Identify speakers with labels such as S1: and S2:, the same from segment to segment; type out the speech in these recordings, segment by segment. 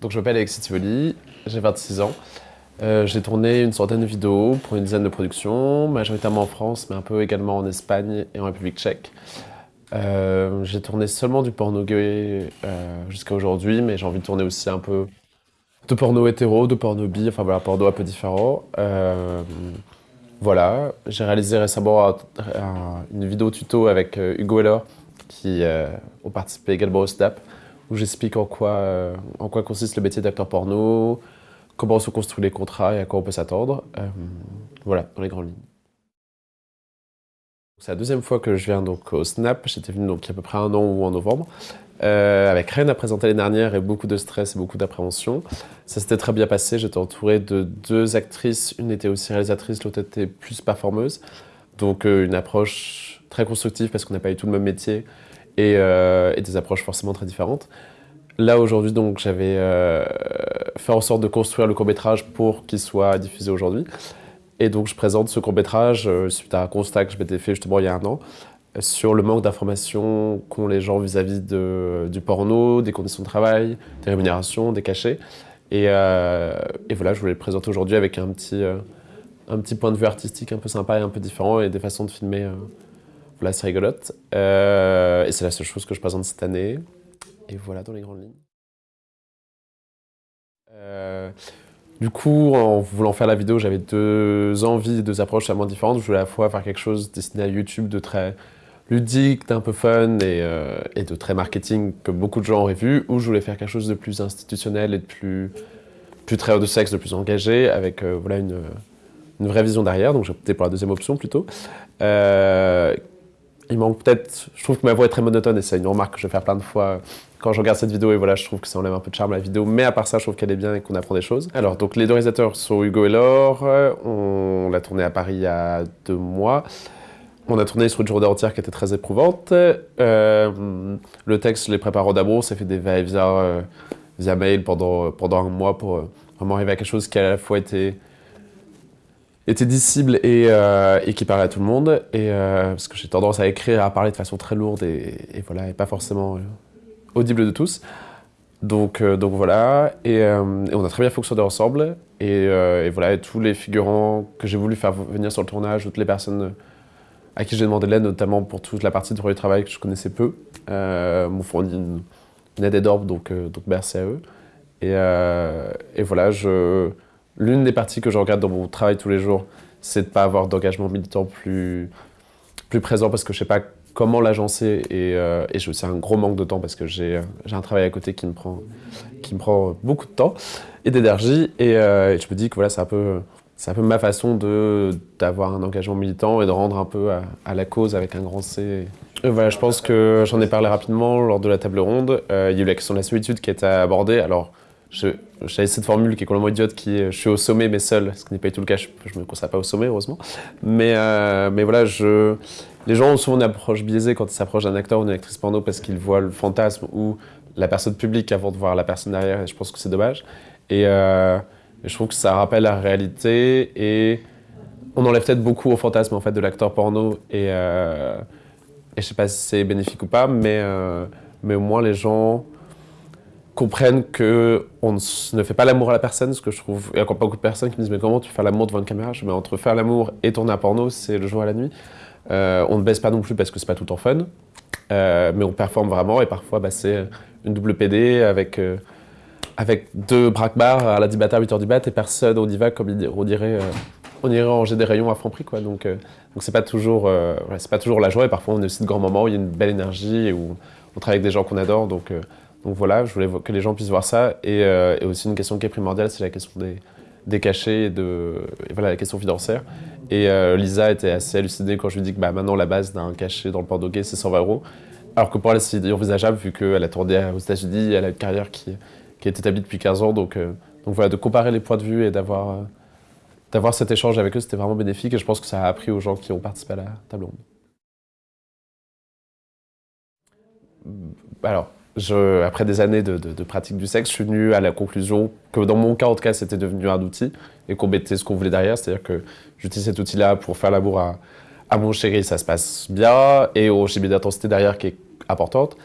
S1: Donc je m'appelle Alexis Tivoli, j'ai 26 ans. Euh, j'ai tourné une centaine de vidéos pour une dizaine de productions, majoritairement en France, mais un peu également en Espagne et en République tchèque. Euh, j'ai tourné seulement du porno gay euh, jusqu'à aujourd'hui, mais j'ai envie de tourner aussi un peu de porno hétéro, de porno bi, enfin voilà, porno un peu différent. voilà, j'ai réalisé récemment une vidéo tuto avec Hugo Heller, qui ont participé également au SNAP, où j'explique en, quoi, en quoi consiste le métier d'acteur porno, comment se construisent les contrats et à quoi on peut s'attendre. Euh, voilà, dans les grandes lignes. C'est la deuxième fois que je viens donc au Snap. J'étais venu donc il y a à peu près un an ou en novembre. Euh, avec rien à présenter l'année dernière et beaucoup de stress et beaucoup d'appréhension. Ça s'était très bien passé. J'étais entouré de deux actrices. Une était aussi réalisatrice, l'autre était plus performeuse. Donc euh, une approche très constructive parce qu'on n'a pas eu tout le même métier et, et des approches forcément très différentes. Là aujourd'hui donc j'avais faire en sorte de construire le court-métrage pour qu'il soit diffusé aujourd'hui. Et donc je présente ce court-métrage euh, suite à un constat que je m'étais fait justement il y a un an sur le manque d'informations qu'ont les gens vis-à-vis du porno, des conditions de travail, des rémunérations, des cachets. Et, euh, voilà, je voulais le présenter aujourd'hui avec un petit, euh, un petit point de vue artistique un peu sympa et un peu différent et des façons de filmer c'est rigolote. et c'est la seule chose que je présente cette année. Et voilà dans les grandes lignes. Euh, du coup, en voulant faire la vidéo, j'avais deux envies, deux approches totalement différentes. Je voulais à la fois faire quelque chose destiné à YouTube de très ludique, d'un peu fun et, euh, et, de très marketing que beaucoup de gens auraient vu, ou je voulais faire quelque chose de plus institutionnel et de plus, plus très haut de sexe, de plus engagé, avec euh, voilà une, une, vraie vision derrière. Donc j'ai opté pour la deuxième option plutôt. Il manque peut-être, je trouve que ma voix est très monotone et c'est une remarque que je vais faire plein de fois quand je regarde cette vidéo, et voilà, je trouve que ça enlève un peu de charme à la vidéo, mais à part ça, je trouve qu'elle est bien et qu'on apprend des choses. Alors, donc les deux réalisateurs sont Hugo et Laure, on l'a tourné à Paris il y a deux mois. On a tourné sur une journée entière qui était très éprouvante. Euh, le texte, je l'ai préparé en ça fait des va-et-vient euh, via mail pendant, pendant un mois pour euh, vraiment arriver à quelque chose qui à la fois était était dissible et, et, qui parlait à tout le monde. Et, parce que j'ai tendance à écrire, à parler de façon très lourde et, voilà, et pas forcément audible de tous. Donc, euh, donc voilà, euh, et, on a très bien fonctionné ensemble. Euh, et, voilà, et tous les figurants que j'ai voulu faire venir sur le tournage, toutes les personnes à qui j'ai demandé de l'aide, notamment pour toute la partie de travail que je connaissais peu, m'ont fourni une, aide énorme, donc, donc merci à eux. Et, et voilà, l'une des parties que je regarde dans mon travail tous les jours, c'est de ne pas avoir d'engagement militant plus, plus présent parce que je sais pas comment l'agencer et, euh, et j'ai un gros manque de temps parce que j'ai un travail à côté qui me prend, qui me prend beaucoup de temps et d'énergie et, euh, je me dis que voilà, c'est un peu un peu ma façon d'avoir un engagement militant et de rendre un peu à, la cause avec un grand C. voilà, je pense que j'en ai parlé rapidement lors de la table ronde. Euh, il y a eu la question de la solitude qui a été abordée. Alors, j'avais cette formule qui est complètement idiote qui est « je suis au sommet mais seul », ce qui n'est pas du tout le cas, je ne me considère pas au sommet heureusement. Mais, mais voilà, je, les gens ont souvent une approche biaisée quand ils s'approchent d'un acteur ou d'une actrice porno parce qu'ils voient le fantasme ou la personne publique avant de voir la personne derrière et je pense que c'est dommage. Et, euh, je trouve que ça rappelle la réalité et on enlève peut-être beaucoup au fantasme en fait, de l'acteur porno et, euh, et je sais pas si c'est bénéfique ou pas, mais, euh, mais au moins les gens comprennent qu'on ne fait pas l'amour à la personne, ce que je trouve... Il y a encore beaucoup de personnes qui me disent « mais comment tu fais l'amour devant une caméra ?» Je mets entre faire l'amour et tourner un porno, c'est le jour et la nuit. Euh, on ne baisse pas non plus parce que c'est pas tout temps fun, euh, mais on performe vraiment et parfois bah, c'est une double PD avec, euh, avec deux à la 10 à 8h du bat et personne au diva comme on dirait, on irait ranger des rayons à franc prix. Quoi. Donc donc c'est pas, toujours, pas toujours la joie et parfois on a aussi de grands moments où il y a une belle énergie et où on travaille avec des gens qu'on adore. Donc, donc voilà, je voulais que les gens puissent voir ça et, et aussi une question qui est primordiale, c'est la question des, cachets et de voilà, la question financière. Et euh, Lisa était assez hallucinée quand je lui dis que bah, maintenant la base d'un cachet dans le port c'est 120 euros. Alors que pour elle, c'est envisageable vu qu'elle a tourné aux États-Unis, elle a une carrière qui, est établie depuis 15 ans. Donc, euh, donc voilà, de comparer les points de vue et d'avoir euh, d'avoir cet échange avec eux, c'était vraiment bénéfique et je pense que ça a appris aux gens qui ont participé à la table ronde. Alors, après des années de, pratique du sexe, je suis venu à la conclusion que dans mon cas, en tout cas, c'était devenu un outil et qu'on mettait ce qu'on voulait derrière. C'est-à-dire que j'utilise cet outil-là pour faire l'amour à, mon chéri, ça se passe bien, et au chimie d'intensité derrière qui est importante.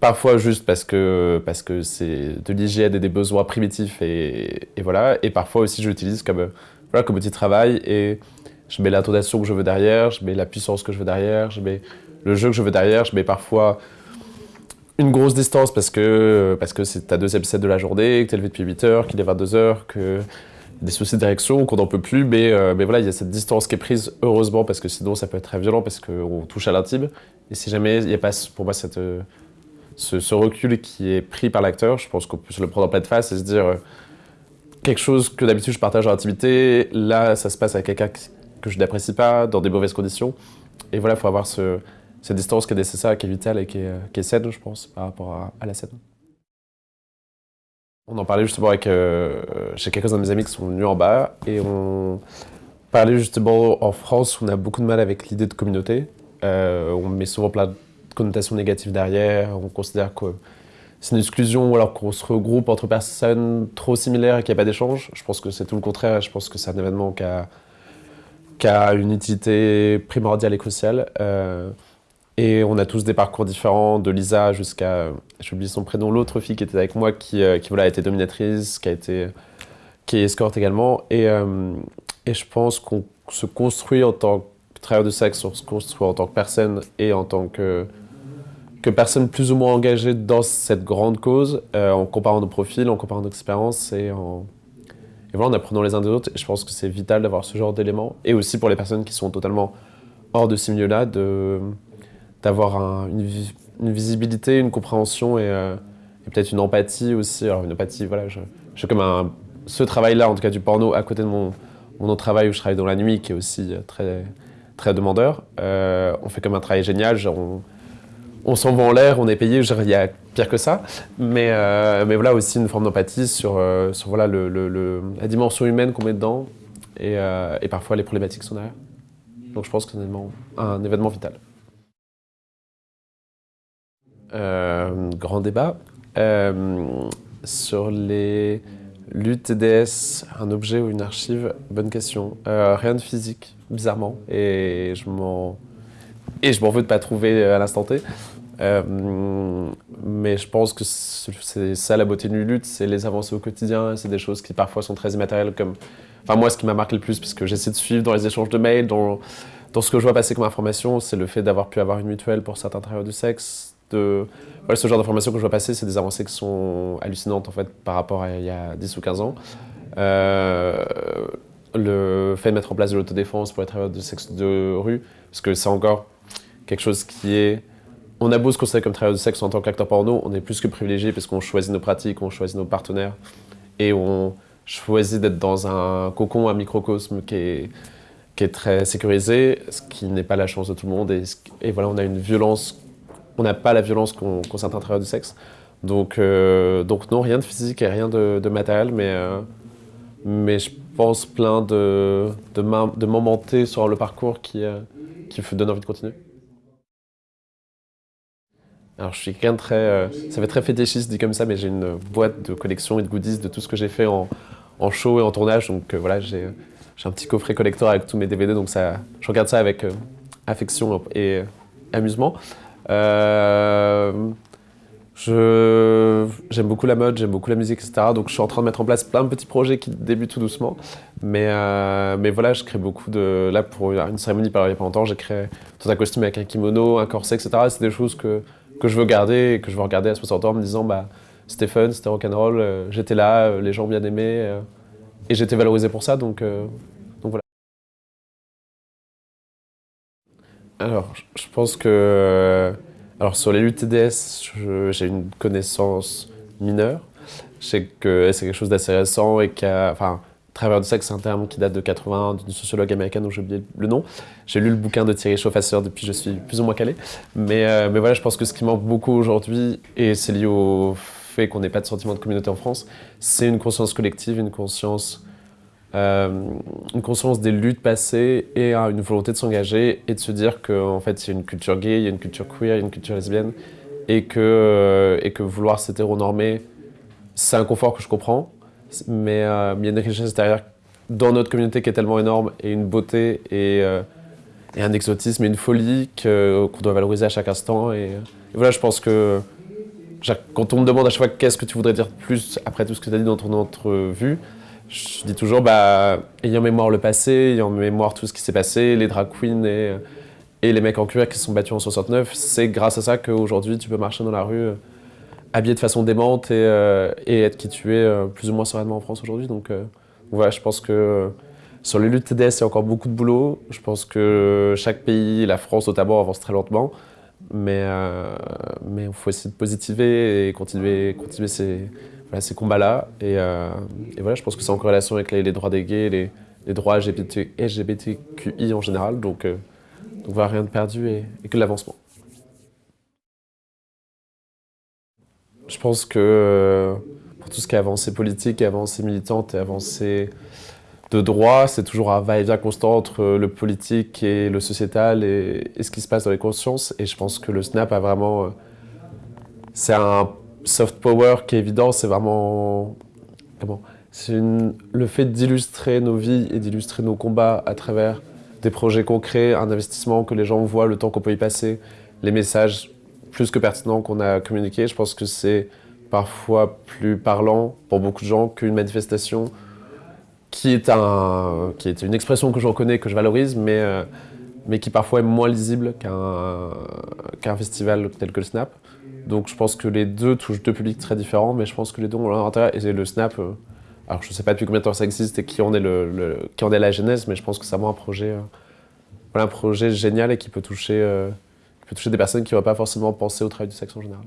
S1: Parfois juste parce que c'est de l'hygiène et des besoins primitifs et, et voilà. Et parfois aussi je l'utilise comme voilà comme outil de travail et je mets l'intonation que je veux derrière, je mets la puissance que je veux derrière, je mets le jeu que je veux derrière, je mets parfois une grosse distance parce que parce que c'est ta deuxième set de la journée, que t'es levé depuis 8 heures, qu'il est 22 heures, que des soucis de direction, qu'on n'en peut plus, mais, euh, mais voilà, il y a cette distance qui est prise, heureusement, parce que sinon ça peut être très violent, parce qu'on touche à l'intime. Et si jamais il n'y a pas, pour moi, cette, euh, ce, recul qui est pris par l'acteur, je pense qu'on peut se le prendre en pleine face et se dire euh, quelque chose que d'habitude je partage en intimité, là ça se passe avec quelqu'un que je n'apprécie pas, dans des mauvaises conditions. Et voilà, il faut avoir ce, cette distance qui est nécessaire, qui est vitale et qui est, qui saine, je pense, par rapport à, la scène. On en parlait justement avec euh, chez quelques-uns de mes amis qui sont venus en bas et on parlait justement en France, on a beaucoup de mal avec l'idée de communauté. Euh, on met souvent plein de connotations négatives derrière, on considère que c'est une exclusion alors qu'on se regroupe entre personnes trop similaires et qu'il n'y a pas d'échange. Je pense que c'est tout le contraire, je pense que c'est un événement qui a, qui a, une utilité primordiale et cruciale. Euh, et on a tous des parcours différents, de Lisa jusqu'à, j'oublie son prénom, l'autre fille qui était avec moi, qui, euh, qui voilà, a été dominatrice, qui, a été, qui est escorte également. Et, euh, et je pense qu'on se construit en tant que travailleur de sexe, on se construit en tant que personne et en tant que, que personne plus ou moins engagée dans cette grande cause, euh, en comparant nos profils, en comparant nos expériences et en, voilà, en apprenant les uns des autres. Et je pense que c'est vital d'avoir ce genre d'éléments. Et aussi pour les personnes qui sont totalement hors de ces milieux-là, de d'avoir une, visibilité, une compréhension euh, et, peut-être une empathie aussi. Alors une empathie, voilà, je, je comme un, ce travail-là, en tout cas du porno, à côté de mon, mon autre travail où je travaille dans la nuit, qui est aussi euh, très, très demandeur. Euh, on fait comme un travail génial, genre on, on s'envoie en l'air, on est payé, il y a pire que ça. Mais, mais voilà aussi une forme d'empathie sur, sur voilà, le, la dimension humaine qu'on met dedans et, et, parfois les problématiques sont derrière. Donc je pense que c'est un événement vital. Euh, grand débat. Euh, sur les luttes TDS, un objet ou une archive Bonne question. Euh, rien de physique, bizarrement. Et je m'en et je m'en veux de pas trouver à l'instant T. mais je pense que c'est ça la beauté d'une lutte, c'est les avancées au quotidien, c'est des choses qui parfois sont très immatérielles comme... Enfin moi ce qui m'a marqué le plus, puisque j'essaie de suivre dans les échanges de mails, dans, dans ce que je vois passer comme information, c'est le fait d'avoir pu avoir une mutuelle pour certains travailleurs du sexe, ce genre d'informations que je vois passer, c'est des avancées qui sont hallucinantes en fait, par rapport à il y a 10 ou 15 ans. Euh, le fait de mettre en place de l'autodéfense pour les travailleurs de sexe de rue, parce que c'est encore quelque chose qui est... On a beau se considérer comme travailleur de sexe en tant qu'acteur porno, on est plus que privilégié parce qu'on choisit nos pratiques, on choisit nos partenaires et on choisit d'être dans un cocon, un microcosme qui est, qui est très sécurisé, ce qui n'est pas la chance de tout le monde. Et voilà, on a une violence on n'a pas la violence qu'ont certains travailleurs du sexe. Donc, euh, donc non, rien de physique et rien de, matériel, mais, euh, mais je pense plein de, de, sur le parcours qui, euh, qui donnent envie de continuer. Alors je suis quelqu'un de très... ça fait très fétichiste dit comme ça, mais j'ai une boîte de collection et de goodies de tout ce que j'ai fait en, en, show et en tournage. Donc voilà, j'ai un petit coffret collector avec tous mes DVD, donc ça, je regarde ça avec affection et amusement. Euh, j'aime beaucoup la mode, j'aime beaucoup la musique, etc. Donc je suis en train de mettre en place plein de petits projets qui débutent tout doucement. Mais, euh, mais voilà, je crée beaucoup de... Là, pour une cérémonie par il n'y a longtemps, j'ai créé tout un costume avec un kimono, un corset, etc. C'est des choses que, que je veux garder et que je veux regarder à 60 ans en me disant bah, c'était fun, c'était rock'n'roll, euh, j'étais là, les gens bien aimé et j'étais valorisé pour ça. Donc, Alors, je pense que... Alors, sur les luttes TDS, j'ai une connaissance mineure. Je sais que c'est quelque chose d'assez récent et a... Enfin, travers du sexe, c'est un terme qui date de 80, d'une sociologue américaine dont j'ai oublié le nom. J'ai lu le bouquin de Thierry Chauffasseur depuis je suis plus ou moins calé. Mais, euh, mais voilà, je pense que ce qui manque beaucoup aujourd'hui, et c'est lié au fait qu'on n'ait pas de sentiment de communauté en France, c'est une conscience collective, une conscience euh, une conscience des luttes passées et une volonté de s'engager et de se dire qu'en fait il y a une culture gay, il y a une culture queer, il y a une culture lesbienne et que, euh, et que vouloir s'hétéronormer, c'est un confort que je comprends, mais euh, il y a une richesse derrière dans notre communauté qui est tellement énorme et une beauté et, et un exotisme et une folie qu'on doit valoriser à chaque instant. Et, voilà, je pense que quand on me demande à chaque fois qu'est-ce que tu voudrais dire plus après tout ce que tu as dit dans ton entrevue, je dis toujours, bah, ayant mémoire le passé, ayant mémoire tout ce qui s'est passé, les drag queens et, les mecs en cuir qui se sont battus en 69, c'est grâce à ça qu'aujourd'hui tu peux marcher dans la rue euh, habillé de façon démente et, euh, être qui tu es euh, plus ou moins sereinement en France aujourd'hui. Donc voilà, je pense que sur les luttes TDS, il y a encore beaucoup de boulot. Je pense que chaque pays, la France notamment, avance très lentement. Mais il faut essayer de positiver et continuer, continuer ces, combats-là. Et, et, voilà, je pense que c'est en corrélation avec les, droits des gays, les, droits LGBT, LGBTQI en général. Donc, donc voilà, rien de perdu et, que de l'avancement. Je pense que euh, pour tout ce qui est avancée politique, avancée militante et avancée de droit, c'est toujours un va-et-vient constant entre le politique et le sociétal et, ce qui se passe dans les consciences. Et je pense que le SNAP a vraiment... Euh, c'est un soft power qui est évident, c'est vraiment... Comment C'est le fait d'illustrer nos vies et d'illustrer nos combats à travers des projets concrets, un investissement que les gens voient, le temps qu'on peut y passer, les messages plus que pertinents qu'on a communiqués. Je pense que c'est parfois plus parlant pour beaucoup de gens qu'une manifestation qui est, un, qui est une expression que je reconnais, que je valorise, mais, euh, mais qui parfois est moins lisible qu'un qu'un festival tel que le Snap. Donc je pense que les deux touchent deux publics très différents, mais je pense que les deux ont leur intérêt. Et le Snap, euh, alors je ne sais pas depuis combien de temps ça existe et qui en est, le, qui en est la genèse, mais je pense que c'est vraiment un projet, euh, un projet génial et qui peut, toucher, euh, qui peut toucher des personnes qui n'auraient pas forcément pensé au travail du sexe en général.